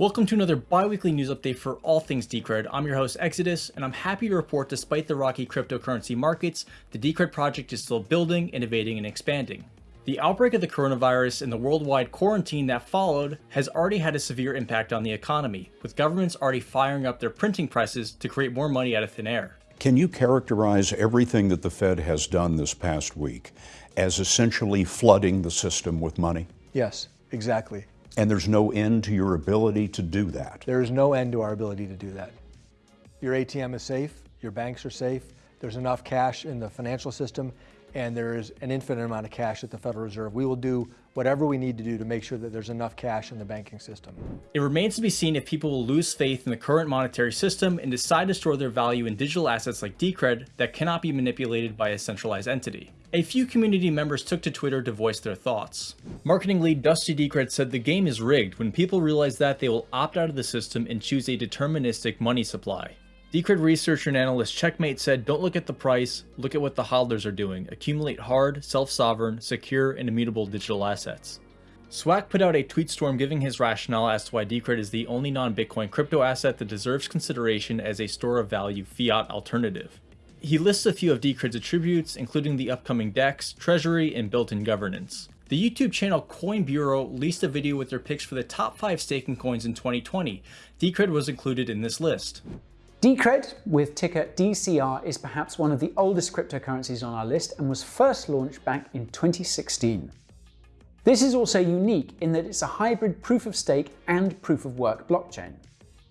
Welcome to another bi-weekly news update for all things Decred. I'm your host Exodus, and I'm happy to report despite the rocky cryptocurrency markets, the Decred project is still building, innovating, and expanding. The outbreak of the coronavirus and the worldwide quarantine that followed has already had a severe impact on the economy, with governments already firing up their printing presses to create more money out of thin air. Can you characterize everything that the Fed has done this past week as essentially flooding the system with money? Yes, exactly. And there's no end to your ability to do that. There is no end to our ability to do that. Your ATM is safe, your banks are safe, there's enough cash in the financial system, and there is an infinite amount of cash at the Federal Reserve. We will do whatever we need to do to make sure that there's enough cash in the banking system. It remains to be seen if people will lose faith in the current monetary system and decide to store their value in digital assets like Decred that cannot be manipulated by a centralized entity. A few community members took to Twitter to voice their thoughts. Marketing lead Dusty Decred said the game is rigged. When people realize that, they will opt out of the system and choose a deterministic money supply. Decred researcher and analyst Checkmate said don't look at the price, look at what the hodlers are doing. Accumulate hard, self-sovereign, secure, and immutable digital assets. Swack put out a tweet storm giving his rationale as to why Decred is the only non-Bitcoin crypto asset that deserves consideration as a store of value fiat alternative. He lists a few of Decred's attributes, including the upcoming DEX, treasury, and built-in governance. The YouTube channel Coin Bureau released a video with their picks for the top 5 staking coins in 2020. Decred was included in this list. Decred, with ticker DCR, is perhaps one of the oldest cryptocurrencies on our list and was first launched back in 2016. This is also unique in that it's a hybrid proof of stake and proof of work blockchain.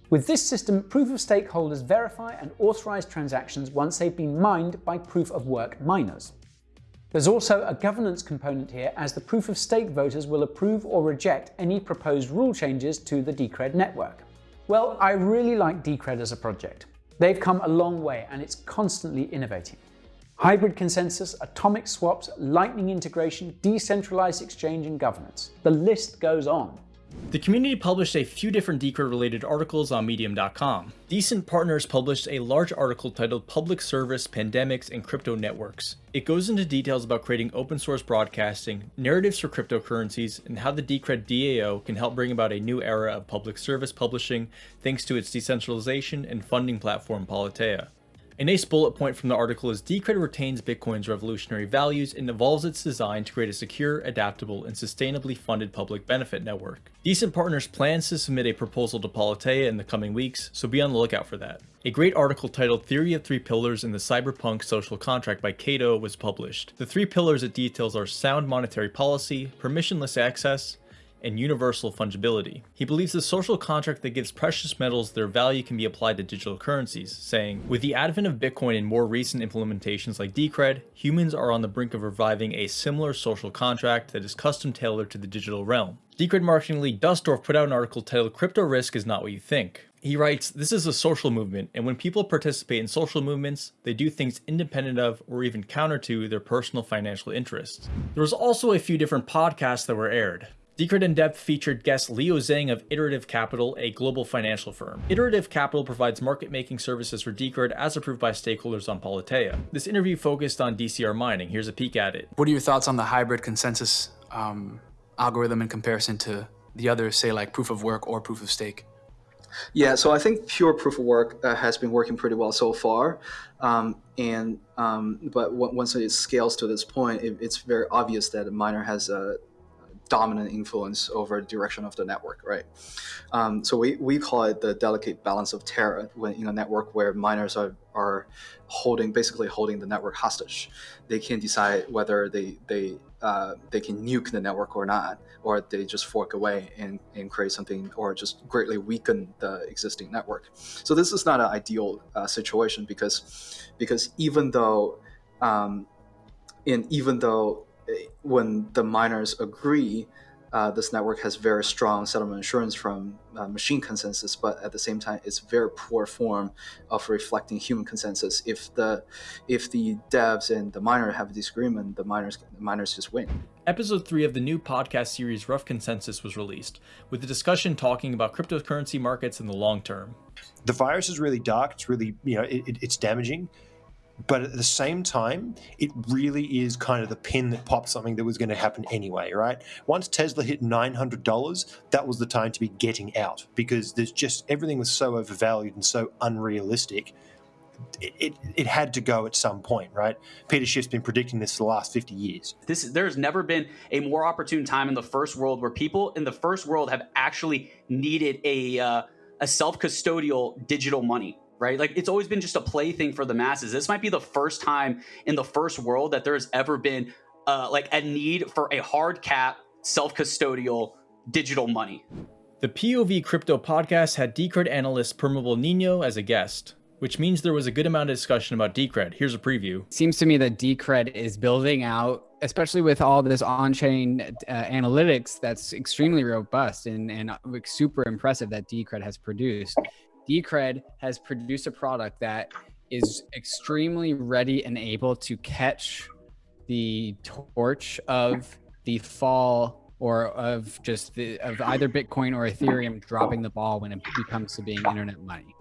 With this system, proof of stake holders verify and authorize transactions once they've been mined by proof of work miners. There's also a governance component here as the proof of stake voters will approve or reject any proposed rule changes to the Decred network. Well, I really like Decred as a project. They've come a long way and it's constantly innovating. Hybrid consensus, atomic swaps, lightning integration, decentralized exchange and governance. The list goes on. The community published a few different Decred related articles on medium.com. Decent Partners published a large article titled Public Service, Pandemics, and Crypto Networks. It goes into details about creating open source broadcasting, narratives for cryptocurrencies, and how the Decred DAO can help bring about a new era of public service publishing thanks to its decentralization and funding platform Politeia. A nice bullet point from the article is Decred retains Bitcoin's revolutionary values and evolves its design to create a secure, adaptable, and sustainably funded public benefit network. Decent Partners plans to submit a proposal to Politeia in the coming weeks, so be on the lookout for that. A great article titled Theory of Three Pillars in the Cyberpunk Social Contract by Cato was published. The three pillars it details are sound monetary policy, permissionless access, and universal fungibility. He believes the social contract that gives precious metals their value can be applied to digital currencies, saying, With the advent of Bitcoin and more recent implementations like Decred, humans are on the brink of reviving a similar social contract that is custom tailored to the digital realm. Decred marketing lead Dustorf put out an article titled Crypto Risk is Not What You Think. He writes, This is a social movement, and when people participate in social movements, they do things independent of or even counter to their personal financial interests. There was also a few different podcasts that were aired. Decred in Depth featured guest Leo Zhang of Iterative Capital, a global financial firm. Iterative Capital provides market-making services for Decred as approved by stakeholders on Politeia. This interview focused on DCR mining. Here's a peek at it. What are your thoughts on the hybrid consensus um, algorithm in comparison to the others, say like proof of work or proof of stake? Yeah, so I think pure proof of work uh, has been working pretty well so far, um, and um, but once it scales to this point, it, it's very obvious that a miner has a dominant influence over the direction of the network, right? Um, so we, we call it the delicate balance of terror when in a network where miners are, are holding, basically holding the network hostage. They can decide whether they, they, uh, they can nuke the network or not, or they just fork away and, and create something or just greatly weaken the existing network. So this is not an ideal uh, situation because, because even though, um, and even though when the miners agree, uh, this network has very strong settlement assurance from uh, machine consensus, but at the same time, it's very poor form of reflecting human consensus. If the if the devs and the miner have a disagreement, the miners the miners just win. Episode 3 of the new podcast series Rough Consensus was released, with the discussion talking about cryptocurrency markets in the long term. The virus is really dark. It's really, you know, it, it's damaging but at the same time, it really is kind of the pin that popped something that was going to happen anyway, right? Once Tesla hit $900, that was the time to be getting out because there's just everything was so overvalued and so unrealistic. It, it, it had to go at some point, right? Peter Schiff's been predicting this for the last 50 years. This there's never been a more opportune time in the first world where people in the first world have actually needed a uh, a self-custodial digital money right? Like it's always been just a plaything for the masses. This might be the first time in the first world that there's ever been uh, like a need for a hard cap, self custodial digital money. The POV Crypto podcast had Decred analyst Permabull Nino as a guest, which means there was a good amount of discussion about Decred. Here's a preview. Seems to me that Decred is building out, especially with all this on-chain uh, analytics that's extremely robust and, and super impressive that Decred has produced. Decred has produced a product that is extremely ready and able to catch the torch of the fall or of just the, of either Bitcoin or Ethereum dropping the ball when it becomes to being internet money.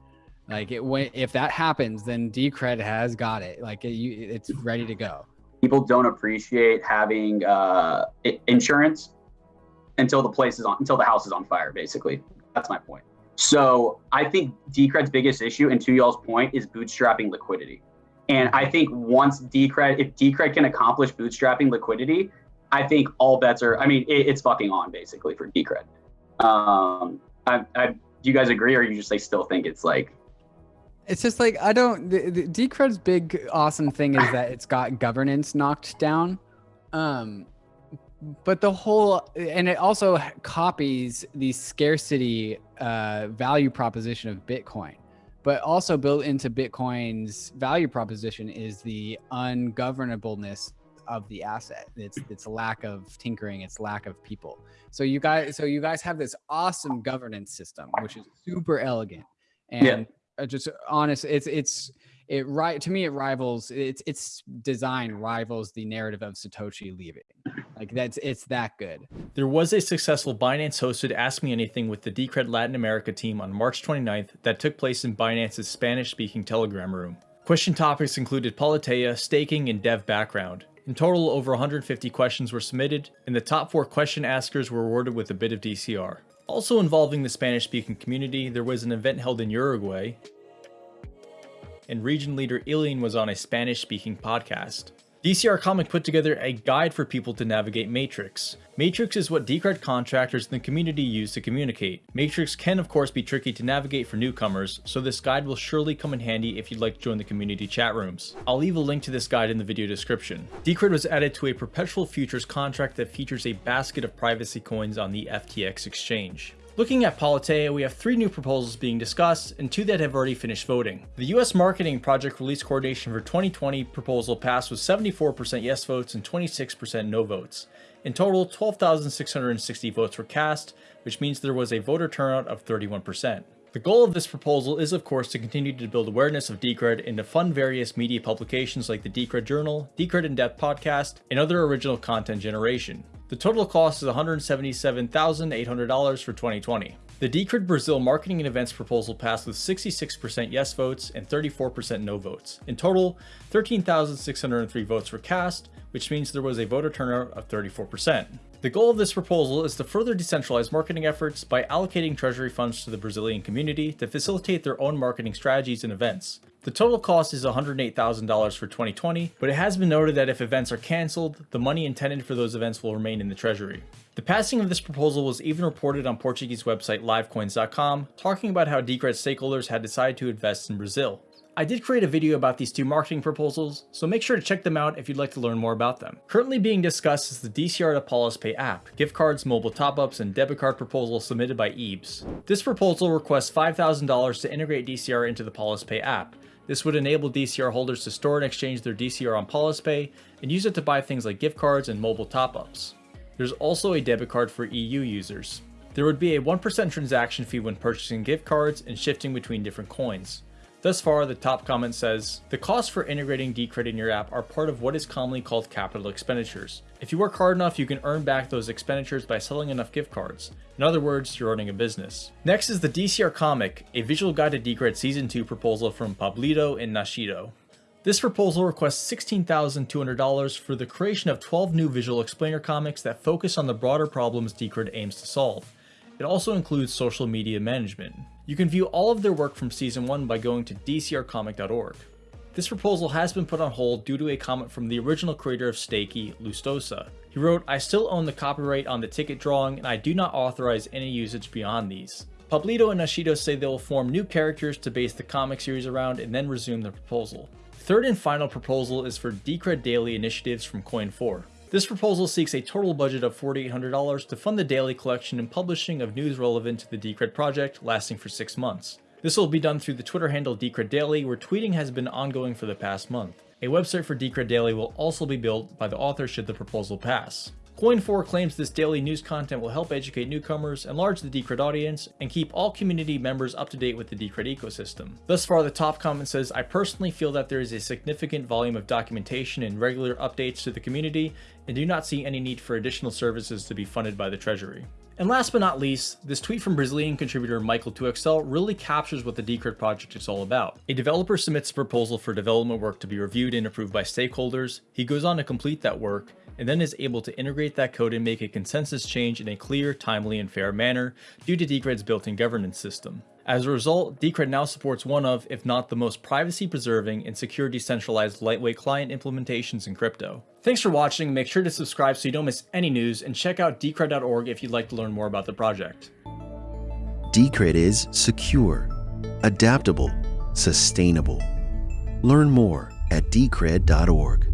Like it, if that happens, then Decred has got it. Like it, it's ready to go. People don't appreciate having uh, insurance until the place is on, until the house is on fire. Basically, that's my point. So I think Decred's biggest issue, and to y'all's point, is bootstrapping liquidity. And I think once Decred, if Decred can accomplish bootstrapping liquidity, I think all bets are. I mean, it, it's fucking on basically for Decred. Um, I, I, do you guys agree, or you just like still think it's like? It's just like I don't. The, the Decred's big awesome thing is that it's got governance knocked down. Um, but the whole and it also copies the scarcity uh, value proposition of bitcoin. But also built into bitcoin's value proposition is the ungovernableness of the asset. It's its lack of tinkering its lack of people. So you guys so you guys have this awesome governance system which is super elegant. And yeah. just honest it's it's it right to me it rivals its its design rivals the narrative of Satoshi leaving. Like that's it's that good. There was a successful Binance hosted Ask Me Anything with the Decred Latin America team on March 29th that took place in Binance's Spanish speaking Telegram room. Question topics included Politeia, staking, and dev background. In total, over 150 questions were submitted, and the top four question askers were awarded with a bit of DCR. Also involving the Spanish speaking community, there was an event held in Uruguay, and region leader Ilian was on a Spanish-speaking podcast. DCR Comic put together a guide for people to navigate Matrix. Matrix is what Decred contractors in the community use to communicate. Matrix can of course be tricky to navigate for newcomers, so this guide will surely come in handy if you'd like to join the community chat rooms. I'll leave a link to this guide in the video description. Decred was added to a perpetual futures contract that features a basket of privacy coins on the FTX exchange. Looking at Politeia, we have three new proposals being discussed and two that have already finished voting. The US Marketing Project Release Coordination for 2020 proposal passed with 74% yes votes and 26% no votes. In total, 12,660 votes were cast, which means there was a voter turnout of 31%. The goal of this proposal is of course to continue to build awareness of Decred and to fund various media publications like the Decred Journal, Decred In Depth podcast, and other original content generation. The total cost is $177,800 for 2020. The Decred Brazil marketing and events proposal passed with 66% yes votes and 34% no votes. In total, 13,603 votes were cast, which means there was a voter turnout of 34%. The goal of this proposal is to further decentralize marketing efforts by allocating treasury funds to the Brazilian community to facilitate their own marketing strategies and events. The total cost is $108,000 for 2020, but it has been noted that if events are cancelled, the money intended for those events will remain in the treasury. The passing of this proposal was even reported on Portuguese website livecoins.com, talking about how Decred stakeholders had decided to invest in Brazil. I did create a video about these two marketing proposals, so make sure to check them out if you'd like to learn more about them. Currently being discussed is the DCR to PolisPay app, gift cards, mobile top-ups, and debit card proposal submitted by Eebs. This proposal requests $5,000 to integrate DCR into the PolisPay app. This would enable DCR holders to store and exchange their DCR on PolisPay and use it to buy things like gift cards and mobile top-ups. There's also a debit card for EU users. There would be a 1% transaction fee when purchasing gift cards and shifting between different coins. Thus far, the top comment says, The costs for integrating Decred in your app are part of what is commonly called capital expenditures. If you work hard enough, you can earn back those expenditures by selling enough gift cards. In other words, you're running a business. Next is the DCR comic, a visual guide to Decred Season 2 proposal from Pablito and Nashido. This proposal requests $16,200 for the creation of 12 new visual explainer comics that focus on the broader problems Decred aims to solve. It also includes social media management. You can view all of their work from Season 1 by going to dcrcomic.org. This proposal has been put on hold due to a comment from the original creator of Stakey, Lustosa. He wrote, I still own the copyright on the ticket drawing and I do not authorize any usage beyond these. Pablito and Nashido say they will form new characters to base the comic series around and then resume the proposal. Third and final proposal is for Decred Daily initiatives from Coin4. This proposal seeks a total budget of $4,800 to fund the daily collection and publishing of news relevant to the Decred project, lasting for six months. This will be done through the Twitter handle Decred Daily, where tweeting has been ongoing for the past month. A website for Decred Daily will also be built by the author should the proposal pass. Coin4 claims this daily news content will help educate newcomers, enlarge the Decred audience, and keep all community members up to date with the Decred ecosystem. Thus far, the top comment says, I personally feel that there is a significant volume of documentation and regular updates to the community, and do not see any need for additional services to be funded by the Treasury. And last but not least, this tweet from Brazilian contributor Michael2XL really captures what the Decred project is all about. A developer submits a proposal for development work to be reviewed and approved by stakeholders, he goes on to complete that work, and then is able to integrate that code and make a consensus change in a clear, timely, and fair manner due to Decred's built-in governance system. As a result, Decred now supports one of, if not the most privacy-preserving and secure decentralized lightweight client implementations in crypto. Thanks for watching, make sure to subscribe so you don't miss any news, and check out decred.org if you'd like to learn more about the project. Decred is secure, adaptable, sustainable. Learn more at decred.org.